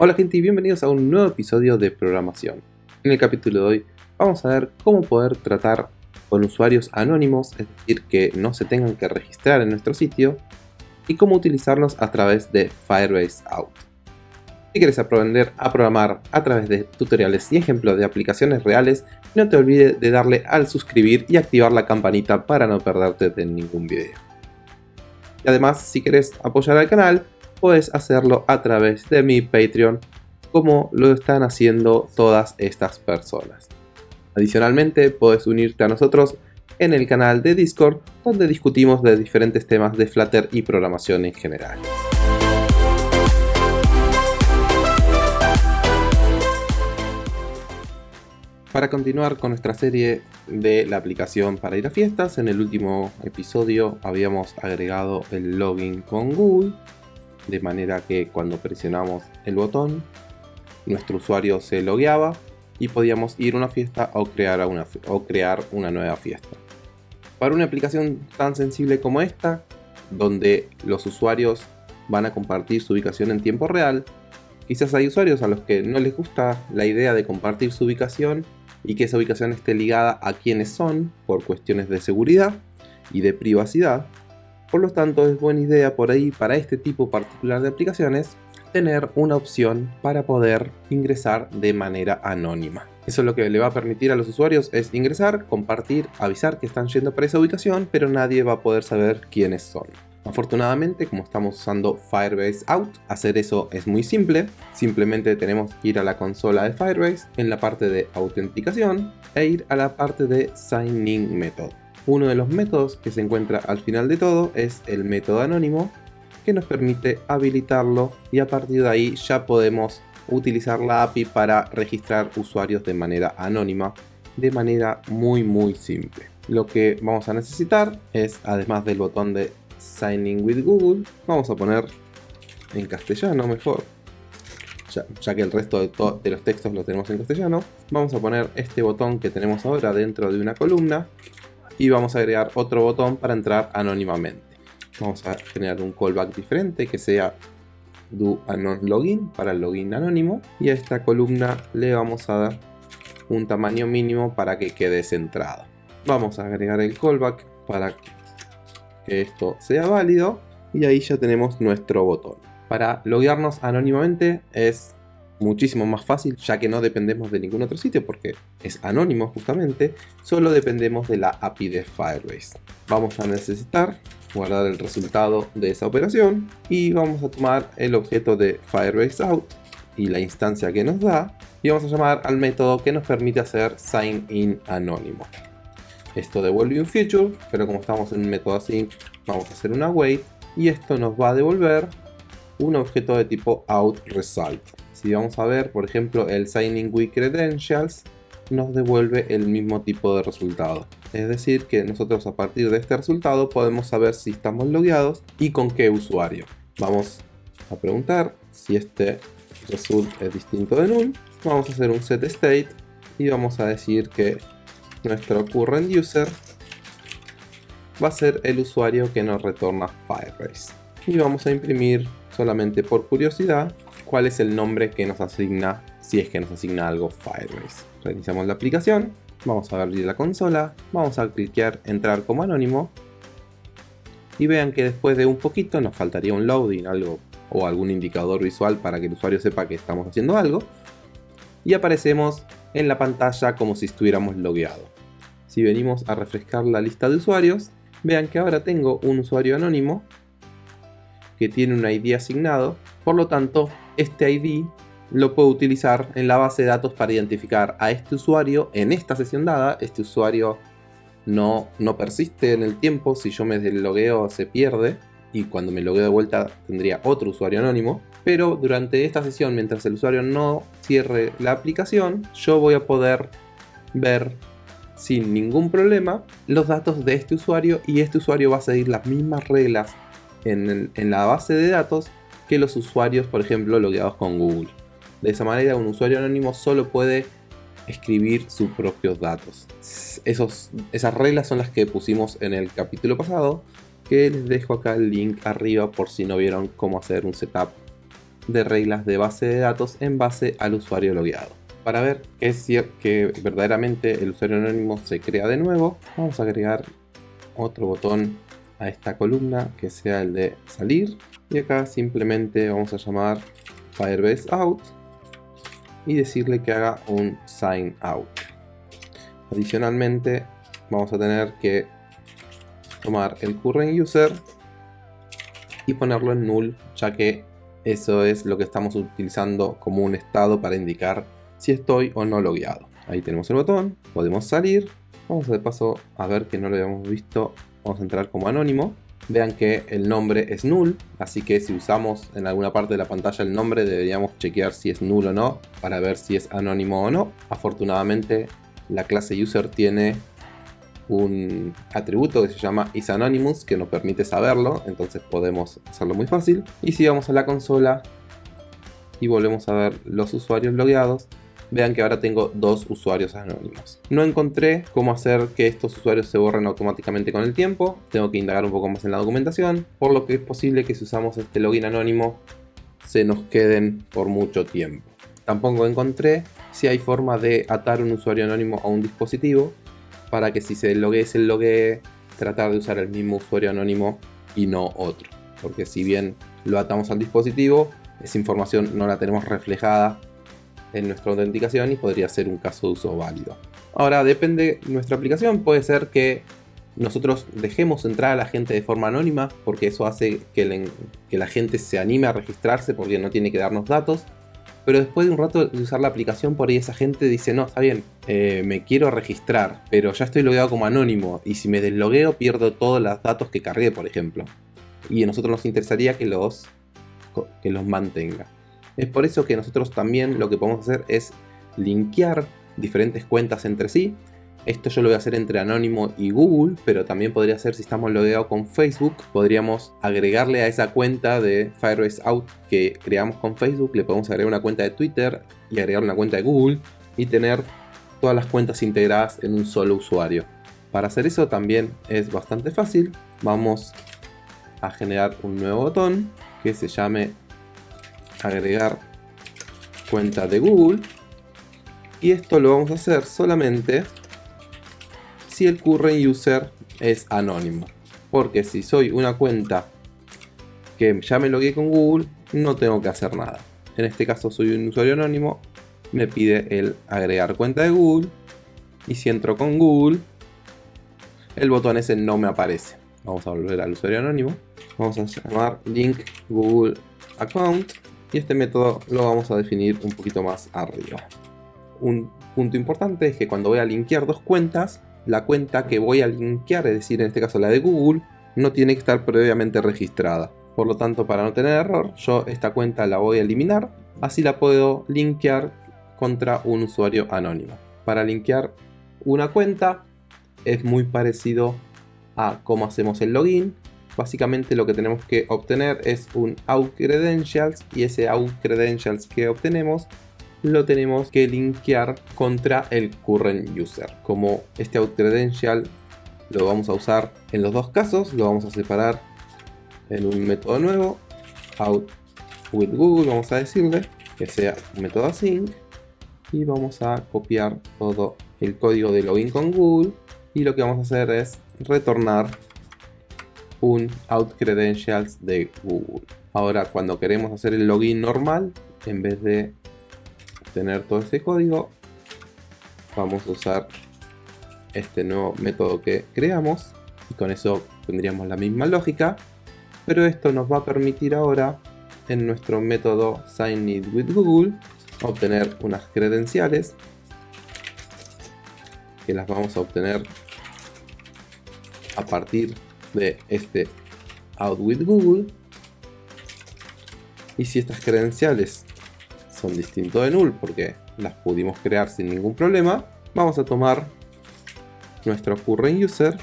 Hola gente y bienvenidos a un nuevo episodio de programación. En el capítulo de hoy vamos a ver cómo poder tratar con usuarios anónimos, es decir, que no se tengan que registrar en nuestro sitio, y cómo utilizarlos a través de Firebase Out. Si quieres aprender a programar a través de tutoriales y ejemplos de aplicaciones reales, no te olvides de darle al suscribir y activar la campanita para no perderte de ningún video. Y además, si quieres apoyar al canal, puedes hacerlo a través de mi Patreon como lo están haciendo todas estas personas. Adicionalmente puedes unirte a nosotros en el canal de Discord donde discutimos de diferentes temas de Flutter y programación en general. Para continuar con nuestra serie de la aplicación para ir a fiestas, en el último episodio habíamos agregado el login con Google de manera que cuando presionamos el botón nuestro usuario se logueaba y podíamos ir a una fiesta o crear una, o crear una nueva fiesta. Para una aplicación tan sensible como esta, donde los usuarios van a compartir su ubicación en tiempo real, quizás hay usuarios a los que no les gusta la idea de compartir su ubicación y que esa ubicación esté ligada a quienes son por cuestiones de seguridad y de privacidad, por lo tanto es buena idea por ahí para este tipo particular de aplicaciones tener una opción para poder ingresar de manera anónima. Eso es lo que le va a permitir a los usuarios es ingresar, compartir, avisar que están yendo para esa ubicación, pero nadie va a poder saber quiénes son. Afortunadamente, como estamos usando Firebase Out, hacer eso es muy simple. Simplemente tenemos que ir a la consola de Firebase en la parte de autenticación e ir a la parte de Signing Method. Uno de los métodos que se encuentra al final de todo es el método anónimo que nos permite habilitarlo y a partir de ahí ya podemos utilizar la API para registrar usuarios de manera anónima de manera muy muy simple. Lo que vamos a necesitar es además del botón de Signing with Google vamos a poner en castellano mejor ya, que el resto de, de, los textos lo tenemos en castellano, vamos a poner este botón que tenemos ahora dentro de una columna y vamos a agregar otro botón para entrar anónimamente. Vamos a generar un callback diferente que sea do anon login para el login anónimo y a esta columna le vamos a dar un tamaño mínimo para que quede centrado. Vamos a agregar el callback para que esto sea válido y ahí ya tenemos nuestro botón. Para loguearnos anónimamente es muchísimo más fácil ya que no dependemos de ningún otro sitio porque es anónimo justamente, solo dependemos de la API de Firebase. Vamos a necesitar guardar el resultado de esa operación y vamos a tomar el objeto de Firebase out y la instancia que nos da y vamos a llamar al método que nos permite hacer sign in anónimo. Esto devuelve un feature, pero como estamos en un método async, vamos a hacer una wait y esto nos va a devolver un objeto de tipo outResult. Si vamos a ver, por ejemplo, el Signing with Credentials nos devuelve el mismo tipo de resultado. Es decir, que nosotros a partir de este resultado podemos saber si estamos logueados y con qué usuario. Vamos a preguntar si este result es distinto de null. Vamos a hacer un set state y vamos a decir que nuestro current user va a ser el usuario que nos retorna Firebase. Y vamos a imprimir solamente por curiosidad cuál es el nombre que nos asigna, si es que nos asigna algo Firebase. Reiniciamos la aplicación, vamos a abrir la consola, vamos a cliquear entrar como anónimo y vean que después de un poquito nos faltaría un loading, algo o algún indicador visual para que el usuario sepa que estamos haciendo algo y aparecemos en la pantalla como si estuviéramos logueados. Si venimos a refrescar la lista de usuarios, vean que ahora tengo un usuario anónimo que tiene un ID asignado, por lo tanto este ID lo puedo utilizar en la base de datos para identificar a este usuario en esta sesión dada. Este usuario no, no persiste en el tiempo, si yo me deslogueo se pierde y cuando me logueo de vuelta tendría otro usuario anónimo. Pero durante esta sesión, mientras el usuario no cierre la aplicación, yo voy a poder ver sin ningún problema los datos de este usuario y este usuario va a seguir las mismas reglas en, en la base de datos que los usuarios, por ejemplo, logueados con Google. De esa manera, un usuario anónimo solo puede escribir sus propios datos. Esos, esas reglas son las que pusimos en el capítulo pasado, que les dejo acá el link arriba por si no vieron cómo hacer un setup de reglas de base de datos en base al usuario logueado. Para ver que, es que verdaderamente el usuario anónimo se crea de nuevo, vamos a agregar otro botón a esta columna que sea el de salir y acá simplemente vamos a llamar Firebase Out y decirle que haga un sign out. Adicionalmente vamos a tener que tomar el current user y ponerlo en null ya que eso es lo que estamos utilizando como un estado para indicar si estoy o no logueado. Ahí tenemos el botón, podemos salir, vamos de paso a ver que no lo habíamos visto, vamos a entrar como anónimo. Vean que el nombre es null, así que si usamos en alguna parte de la pantalla el nombre deberíamos chequear si es null o no para ver si es anónimo o no. Afortunadamente la clase user tiene un atributo que se llama isAnonymous que nos permite saberlo, entonces podemos hacerlo muy fácil. Y si vamos a la consola y volvemos a ver los usuarios logueados, vean que ahora tengo dos usuarios anónimos. No encontré cómo hacer que estos usuarios se borren automáticamente con el tiempo, tengo que indagar un poco más en la documentación, por lo que es posible que si usamos este login anónimo se nos queden por mucho tiempo. Tampoco encontré si hay forma de atar un usuario anónimo a un dispositivo para que si se logue se logue tratar de usar el mismo usuario anónimo y no otro. Porque si bien lo atamos al dispositivo, esa información no la tenemos reflejada en nuestra autenticación y podría ser un caso de uso válido. Ahora depende de nuestra aplicación, puede ser que nosotros dejemos entrar a la gente de forma anónima porque eso hace que, la gente se anime a registrarse porque no tiene que darnos datos pero después de un rato de usar la aplicación por ahí esa gente dice, no, está bien, eh, me quiero registrar, pero ya estoy logueado como anónimo y si me deslogueo pierdo todos los datos que cargué, por ejemplo. Y a nosotros nos interesaría que los, que los mantenga. Es por eso que nosotros también lo que podemos hacer es linkear diferentes cuentas entre sí esto yo lo voy a hacer entre Anónimo y Google, pero también podría ser si estamos logueados con Facebook, podríamos agregarle a esa cuenta de Firebase Out que creamos con Facebook, le podemos agregar una cuenta de Twitter y agregar una cuenta de Google y tener todas las cuentas integradas en un solo usuario. Para hacer eso también es bastante fácil. Vamos a generar un nuevo botón que se llame agregar cuenta de Google. Y esto lo vamos a hacer solamente si el current user es anónimo. Porque si soy una cuenta que ya me logué con Google, no tengo que hacer nada. En este caso soy un usuario anónimo, me pide el agregar cuenta de Google. Y si entro con Google, el botón ese no me aparece. Vamos a volver al usuario anónimo. Vamos a llamar link Google Account. Y este método lo vamos a definir un poquito más arriba. Un punto importante es que cuando voy a linkear dos cuentas, la cuenta que voy a linkear, es decir, en este caso la de Google, no tiene que estar previamente registrada. Por lo tanto, para no tener error, yo esta cuenta la voy a eliminar, así la puedo linkear contra un usuario anónimo. Para linkear una cuenta es muy parecido a cómo hacemos el login. Básicamente lo que tenemos que obtener es un out credentials y ese out credentials que obtenemos lo tenemos que linkear contra el current user. Como este out credential lo vamos a usar en los dos casos, lo vamos a separar en un método nuevo, out with Google, vamos a decirle que sea un método async y vamos a copiar todo el código de login con Google y lo que vamos a hacer es retornar un out credentials de Google. Ahora cuando queremos hacer el login normal, en vez de tener todo ese código, vamos a usar este nuevo método que creamos y con eso tendríamos la misma lógica, pero esto nos va a permitir ahora en nuestro método sign with Google obtener unas credenciales que las vamos a obtener a partir de este out with Google y si estas credenciales son distintos de null porque las pudimos crear sin ningún problema, vamos a tomar nuestro current user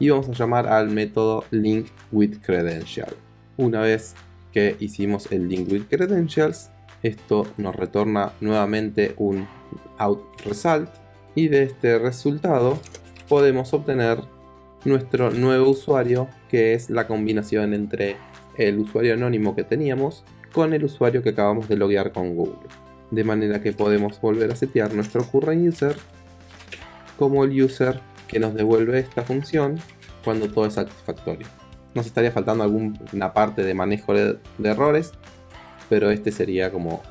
y vamos a llamar al método link with credential. Una vez que hicimos el link with credentials, esto nos retorna nuevamente un out result y de este resultado podemos obtener nuestro nuevo usuario que es la combinación entre el usuario anónimo que teníamos con el usuario que acabamos de loguear con Google. De manera que podemos volver a setear nuestro current user como el user que nos devuelve esta función cuando todo es satisfactorio. Nos estaría faltando alguna parte de manejo de, errores, pero este sería como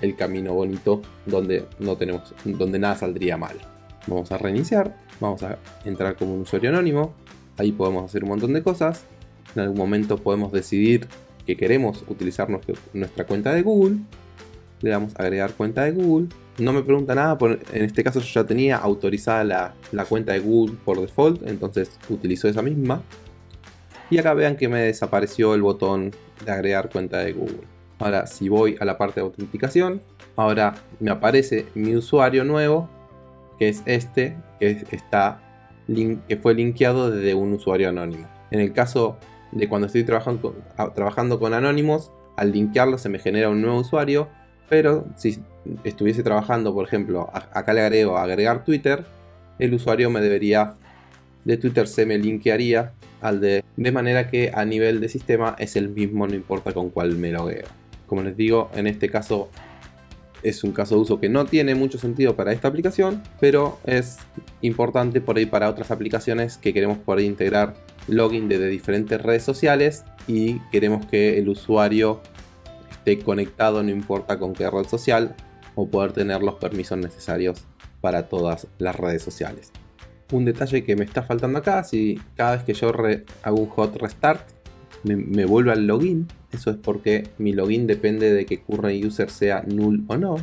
el camino bonito donde, no tenemos, donde nada saldría mal. Vamos a reiniciar, vamos a entrar como un usuario anónimo, ahí podemos hacer un montón de cosas, en algún momento podemos decidir que queremos utilizar nuestra cuenta de Google, le damos agregar cuenta de Google, no me pregunta nada, en este caso yo ya tenía autorizada la cuenta de Google por default, entonces utilizo esa misma. Y acá vean que me desapareció el botón de agregar cuenta de Google. Ahora si voy a la parte de autenticación, ahora me aparece mi usuario nuevo, que es este, que, está que fue linkeado desde un usuario anónimo. En el caso de cuando estoy trabajando, trabajando con anónimos, al linkearlo se me genera un nuevo usuario, pero si estuviese trabajando, por ejemplo, acá le agrego agregar Twitter, el usuario me debería de Twitter se me linkearía al de de manera que a nivel de sistema es el mismo no importa con cuál me logueo. Como les digo, en este caso es un caso de uso que no tiene mucho sentido para esta aplicación, pero es importante por ahí para otras aplicaciones que queremos poder integrar login desde diferentes redes sociales y queremos que el usuario esté conectado no importa con qué red social o poder tener los permisos necesarios para todas las redes sociales. Un detalle que me está faltando acá, si cada vez que yo hago un hot restart me, me vuelve al login, eso es porque mi login depende de que current user sea null o no.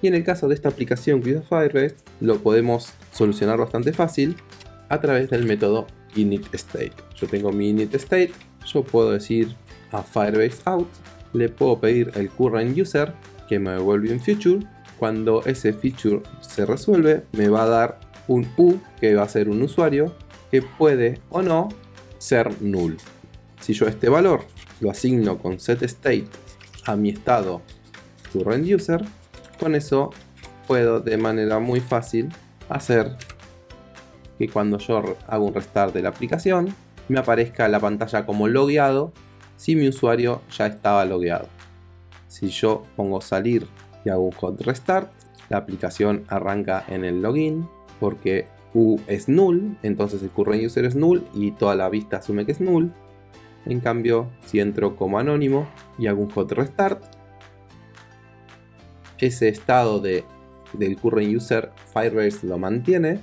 Y en el caso de esta aplicación que Firebase, lo podemos solucionar bastante fácil a través del método initState. Yo tengo mi initState, yo puedo decir a Firebase out, le puedo pedir el current user que me devuelve un feature. Cuando ese feature se resuelve, me va a dar un U que va a ser un usuario que puede o no ser null. Si yo este valor lo asigno con setState a mi estado current user, con eso puedo de manera muy fácil hacer que cuando yo hago un restart de la aplicación me aparezca la pantalla como logueado si mi usuario ya estaba logueado. Si yo pongo salir y hago un hot restart, la aplicación arranca en el login porque U es null, entonces el current user es null y toda la vista asume que es null. En cambio, si entro como anónimo y hago un hot restart, ese estado de, del current user Firebase lo mantiene.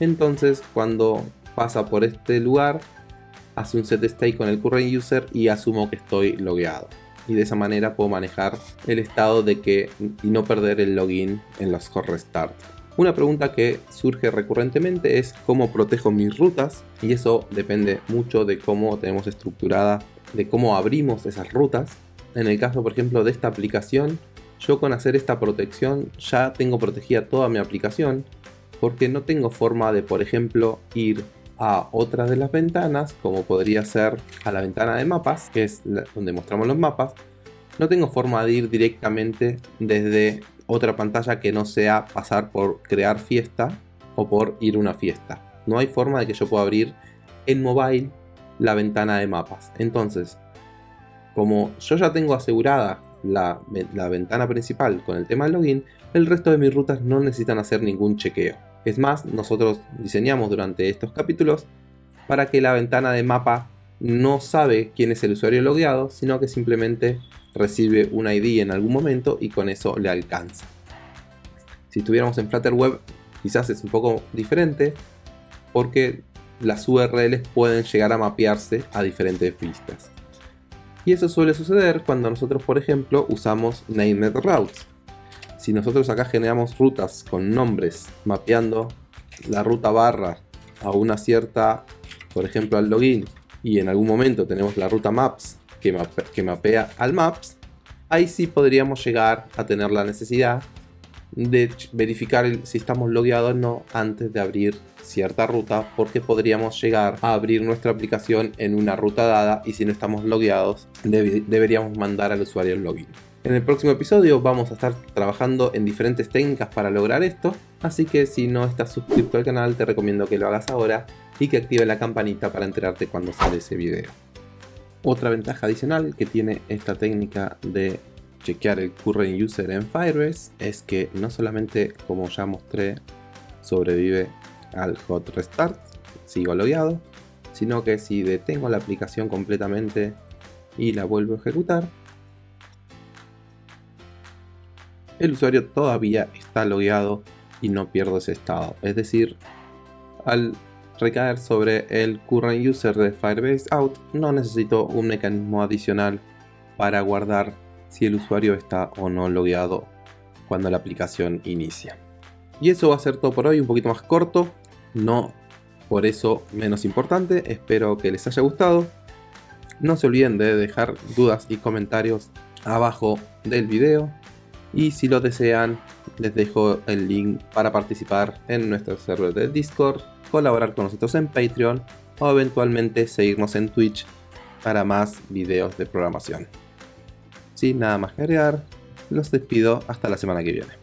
Entonces, cuando pasa por este lugar, hace un set state con el current user y asumo que estoy logueado. Y de esa manera puedo manejar el estado de que y no perder el login en los hot restart. Una pregunta que surge recurrentemente es cómo protejo mis rutas y eso depende mucho de cómo tenemos estructurada, de cómo abrimos esas rutas. En el caso por ejemplo de esta aplicación, yo con hacer esta protección ya tengo protegida toda mi aplicación porque no tengo forma de por ejemplo ir a otra de las ventanas, como podría ser a la ventana de mapas, que es donde mostramos los mapas, no tengo forma de ir directamente desde otra pantalla que no sea pasar por crear fiesta o por ir a una fiesta. No hay forma de que yo pueda abrir en mobile la ventana de mapas. Entonces, como yo ya tengo asegurada la, la, ventana principal con el tema del login, el resto de mis rutas no necesitan hacer ningún chequeo. Es más, nosotros diseñamos durante estos capítulos para que la ventana de mapa no sabe quién es el usuario logueado, sino que simplemente recibe un ID en algún momento y con eso le alcanza. Si estuviéramos en Flutter Web quizás es un poco diferente porque las URLs pueden llegar a mapearse a diferentes vistas. Y eso suele suceder cuando nosotros, por ejemplo, usamos Named Routes si nosotros acá generamos rutas con nombres mapeando la ruta barra a una cierta, por ejemplo al login, y en algún momento tenemos la ruta maps que, mapea al maps, ahí sí podríamos llegar a tener la necesidad de verificar si estamos logueados o no antes de abrir cierta ruta porque podríamos llegar a abrir nuestra aplicación en una ruta dada y si no estamos logueados deberíamos mandar al usuario el login. En el próximo episodio vamos a estar trabajando en diferentes técnicas para lograr esto, así que si no estás suscrito al canal te recomiendo que lo hagas ahora y que active la campanita para enterarte cuando sale ese video. Otra ventaja adicional que tiene esta técnica de chequear el current user en Firebase es que no solamente, como ya mostré, sobrevive al hot restart, sigo logueado, sino que si detengo la aplicación completamente y la vuelvo a ejecutar, el usuario todavía está logueado y no pierdo ese estado. Es decir, al recaer sobre el current user de Firebase out, no necesito un mecanismo adicional para guardar si el usuario está o no logueado cuando la aplicación inicia. Y eso va a ser todo por hoy, un poquito más corto, no por eso menos importante, espero que les haya gustado. No se olviden de dejar dudas y comentarios abajo del video y si lo desean les dejo el link para participar en nuestro server de Discord, colaborar con nosotros en Patreon o eventualmente seguirnos en Twitch para más videos de programación. Sin nada más que agregar, los despido hasta la semana que viene.